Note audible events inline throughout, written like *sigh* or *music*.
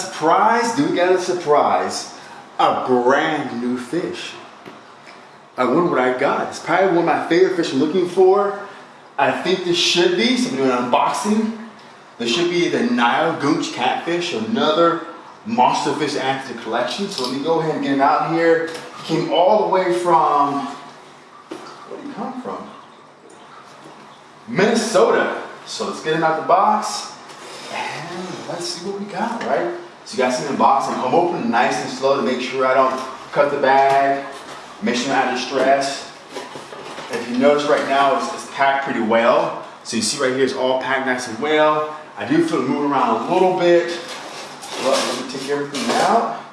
surprise? Do we got a surprise? A brand new fish. I wonder what I got. It's probably one of my favorite fish I'm looking for. I think this should be, so I'm doing an unboxing. This should be the Nile Goonch catfish, another monster fish added to the collection. So let me go ahead and get him out here. He came all the way from, where did he come from? Minnesota. So let's get him out the box and let's see what we got, right? So you guys see the box, I'm, I'm opening nice and slow to make sure I don't cut the bag, make sure I'm not distressed. If you notice right now, it's, it's packed pretty well. So you see right here, it's all packed nice and well. I do feel it moving around a little bit. But uh, let me take everything out.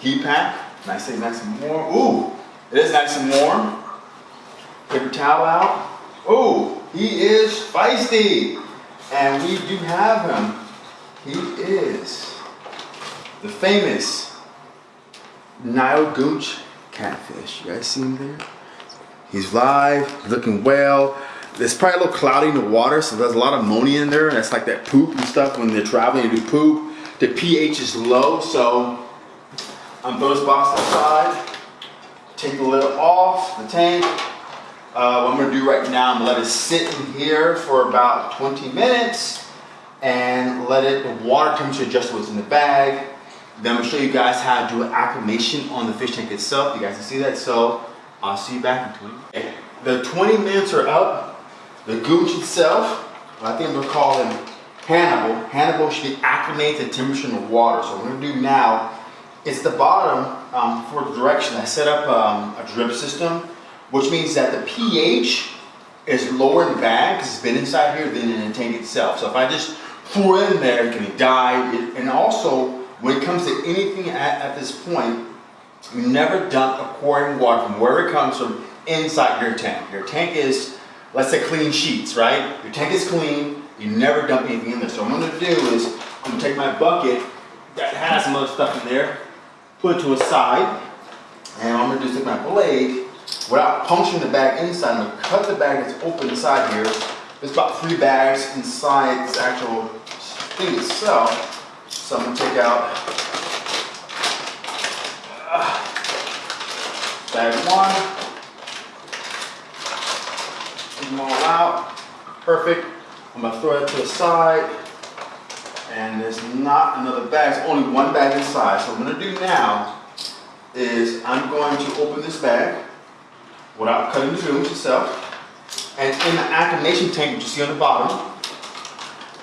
Heat pack, nice and nice and warm. Ooh, it is nice and warm. Paper towel out. Ooh, he is feisty. And we do have him. He is the famous Nile Goonch catfish. You guys see him there? He's live, looking well. It's probably a little cloudy in the water, so there's a lot of ammonia in there. That's like that poop and stuff when they're traveling and do poop. The pH is low, so I'm throw this box aside, take the lid off the tank, uh, what I'm gonna do right now, I'm gonna let it sit in here for about 20 minutes and let it, the water temperature adjust what's in the bag. Then I'm gonna show you guys how to do an acclimation on the fish tank itself. You guys can see that, so I'll see you back in 20 minutes. The 20 minutes are up. The goonch itself, I think I'm gonna call him Hannibal. Hannibal should be acclimated to temperature in the water. So what I'm gonna do now is the bottom um, for the direction. I set up um, a drip system which means that the pH is lower in the bag because it's been inside here than in the tank itself. So if I just pour it in there, it can die. and also, when it comes to anything at, at this point, you never dump aquarium water from where it comes from inside your tank. Your tank is, let's say clean sheets, right? Your tank is clean, you never dump anything in there. So what I'm gonna do is, I'm gonna take my bucket that has some other stuff in there, put it to a side, and I'm gonna is take my blade without puncturing the bag inside. I'm gonna cut the bag that's open inside here. There's about three bags inside this actual thing itself. So I'm gonna take out uh, bag one. Take them all out. Perfect. I'm gonna throw it to the side. And there's not another bag, there's only one bag inside. So what I'm gonna do now is I'm going to open this bag without cutting the goonch itself. And in the acclimation tank which you see on the bottom,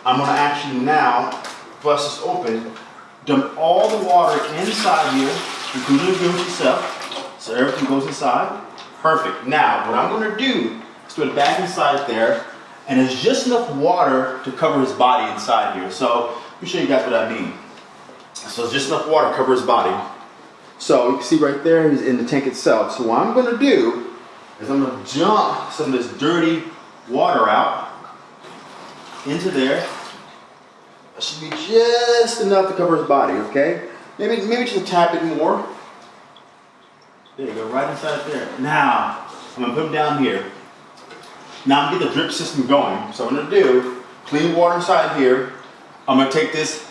I'm gonna actually now bust this open, dump all the water inside here, including the goonch itself, so everything goes inside. Perfect. Now, what I'm gonna do is put it back inside there, and there's just enough water to cover his body inside here. So, let me show you guys what I mean. So it's just enough water to cover his body. So you can see right there, he's in the tank itself. So what I'm gonna do is I'm going to jump some of this dirty water out into there. Should be just enough to cover his body, okay? Maybe, maybe just tap it more. There you go, right inside there. Now, I'm gonna put him down here. Now I'm gonna get the drip system going. So I'm gonna do, clean water inside here. I'm gonna take this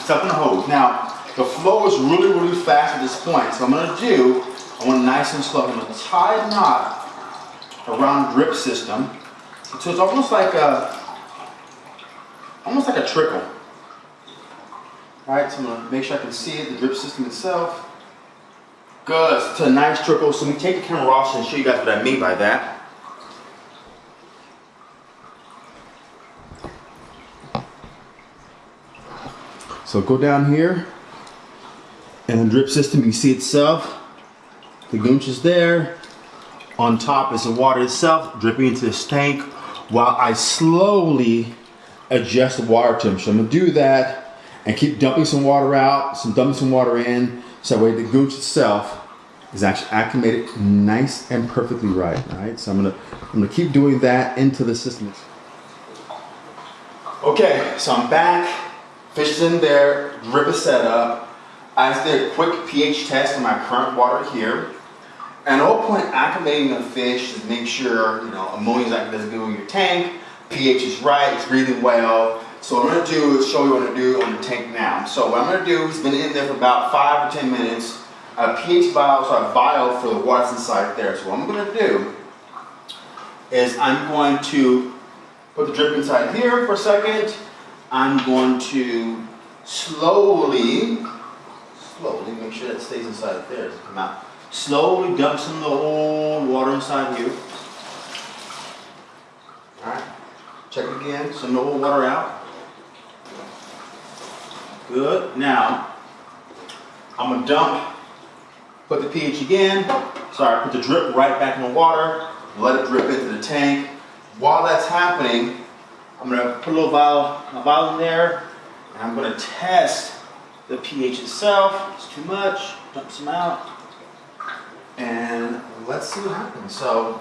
stuff in the hose. Now, the flow is really, really fast at this point. So I'm gonna do I want nice and slow. I'm to tie a knot around drip system. So it's almost like a, almost like a trickle. All right, so I'm to make sure I can see it, the drip system itself. Good, it's a nice trickle. So let me take the camera off and show you guys what I mean by that. So go down here, and the drip system, you see itself. The goonch is there. On top is the water itself dripping into this tank while I slowly adjust the water temperature. I'm gonna do that and keep dumping some water out, some dumping some water in, so that way the goonch itself is actually acclimated nice and perfectly right, right? So I'm gonna, I'm gonna keep doing that into the system. Okay, so I'm back, fish is in there, drip is set up. I did a quick pH test on my current water here. And the whole point acclimating a fish is make sure, you know, ammonia is not go in your tank, pH is right, it's breathing well. So what I'm gonna do is show you what I'm gonna do on the tank now. So what I'm gonna do is been in there for about five or 10 minutes. A pH vial, so a vial for the water's inside there. So what I'm gonna do is I'm going to put the drip inside here for a second. I'm going to slowly, slowly make sure that stays inside there. Come out. Slowly dump some of the old water inside here. All right. Check again. Some old water out. Good. Now, I'm gonna dump, put the pH again. Sorry, put the drip right back in the water. Let it drip into the tank. While that's happening, I'm gonna put a little vial, a vial in there, and I'm gonna test the pH itself. It's too much. Dump some out, and let's see what happens. So,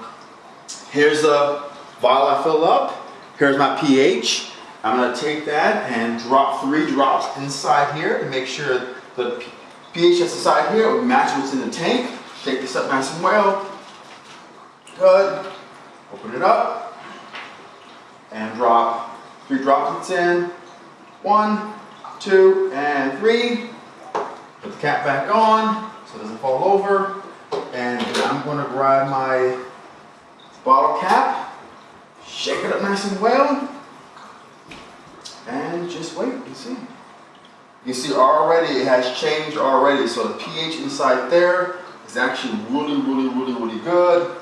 here's the vial I fill up. Here's my pH. I'm gonna take that and drop three drops inside here to make sure the pH that's inside here will match what's in the tank. Shake this up nice and well. Good. Open it up and drop three droplets in. One, two, and three. Put the cap back on so it doesn't fall over. And I'm gonna grab my bottle cap, shake it up nice and well, and just wait and see. You see already it has changed already. So the pH inside there is actually really, really, really, really good.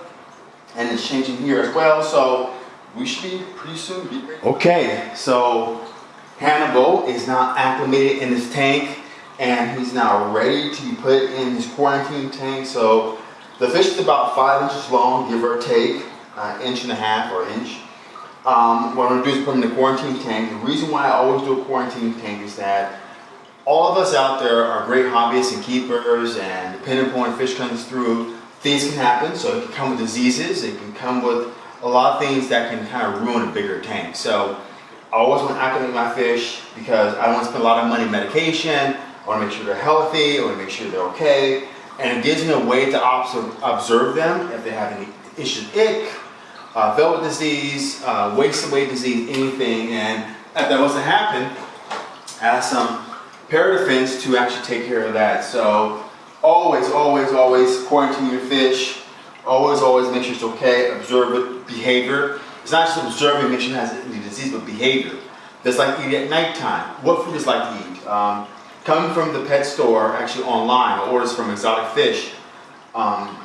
And it's changing here as well. So we should be pretty soon be. Okay, so Hannibal is now acclimated in his tank and he's now ready to be put in his quarantine tank. So the fish is about five inches long, give or take, uh, inch and a half or inch. Um, what I'm gonna do is put him in the quarantine tank. The reason why I always do a quarantine tank is that all of us out there are great hobbyists and keepers and depending upon fish comes through, things can happen. So it can come with diseases, it can come with a lot of things that can kind of ruin a bigger tank. So I always want to acclimate my fish because I don't want to spend a lot of money on medication. I want to make sure they're healthy, I want to make sure they're okay. And it gives me a way to observe, them if they have any issues ick, uh, velvet disease, uh, waist away disease, anything. And if that was to happen, ask some paradefense to actually take care of that. So always, always, always quarantine your fish. Always, always make sure it's okay. Observe it, behavior. It's not just observing, make sure it has any disease, but behavior. That's like eating at nighttime. What food is like to eat? Um, coming from the pet store, actually online, orders from exotic fish. Um,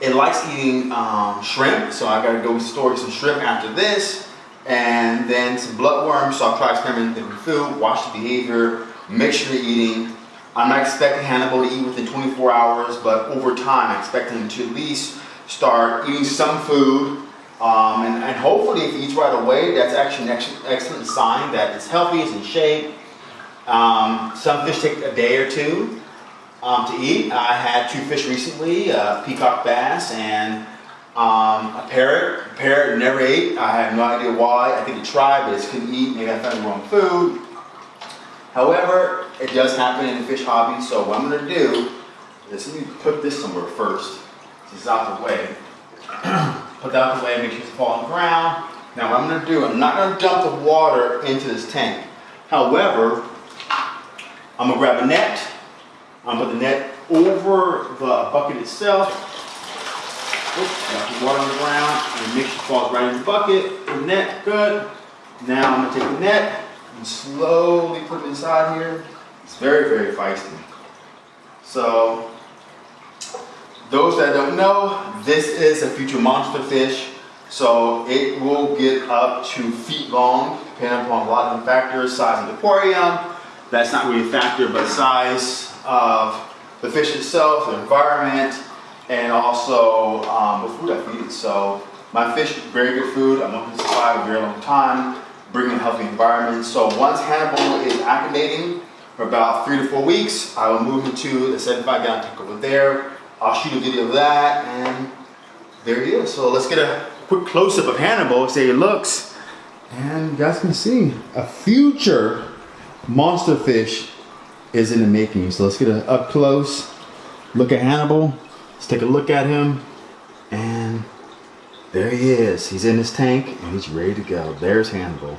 it likes eating um, shrimp, so I gotta go store some shrimp after this, and then some bloodworms, so I'll try experimenting with food, watch the behavior, make sure you're eating. I'm not expecting Hannibal to eat within 24 hours, but over time I expect him to at least start eating some food, um, and, and, hopefully if he eats right away, that's actually an excellent sign that it's healthy, it's in shape. Um, some fish take a day or two um, to eat. I had two fish recently, a peacock bass and um, a parrot. A parrot never ate. I have no idea why. I think it tried, but it couldn't eat. Maybe I found the wrong food. However, it does happen in the fish hobby, so what I'm going to do is let me put this somewhere first. This is out the way. *clears throat* put that out of the way, make sure it's fall on the ground. Now what I'm going to do, I'm not going to dump the water into this tank. However, I'm going to grab a net. Um, to put the net over the bucket itself. Oops, got the water on the ground. And sure it falls right in the bucket. The net, good. Now I'm to take the net and slowly put it inside here. It's very, very feisty. So those that don't know, this is a future monster fish. So it will get up to feet long, depending upon a lot of factors, size of the aquarium. That's not really a factor, but size of the fish itself, the environment, and also um, the food I feed it. So my fish, very good food. I'm going to survive a very long time, bringing a healthy environment. So once Hannibal is acclimating for about three to four weeks, I will move him to the 75 gallon tank over there. I'll shoot a video of that and there he is. So let's get a quick close-up of Hannibal, see how he looks. And you guys can see a future monster fish is in the making. So let's get a up close look at Hannibal. Let's take a look at him. And there he is. He's in his tank and he's ready to go. There's Hannibal.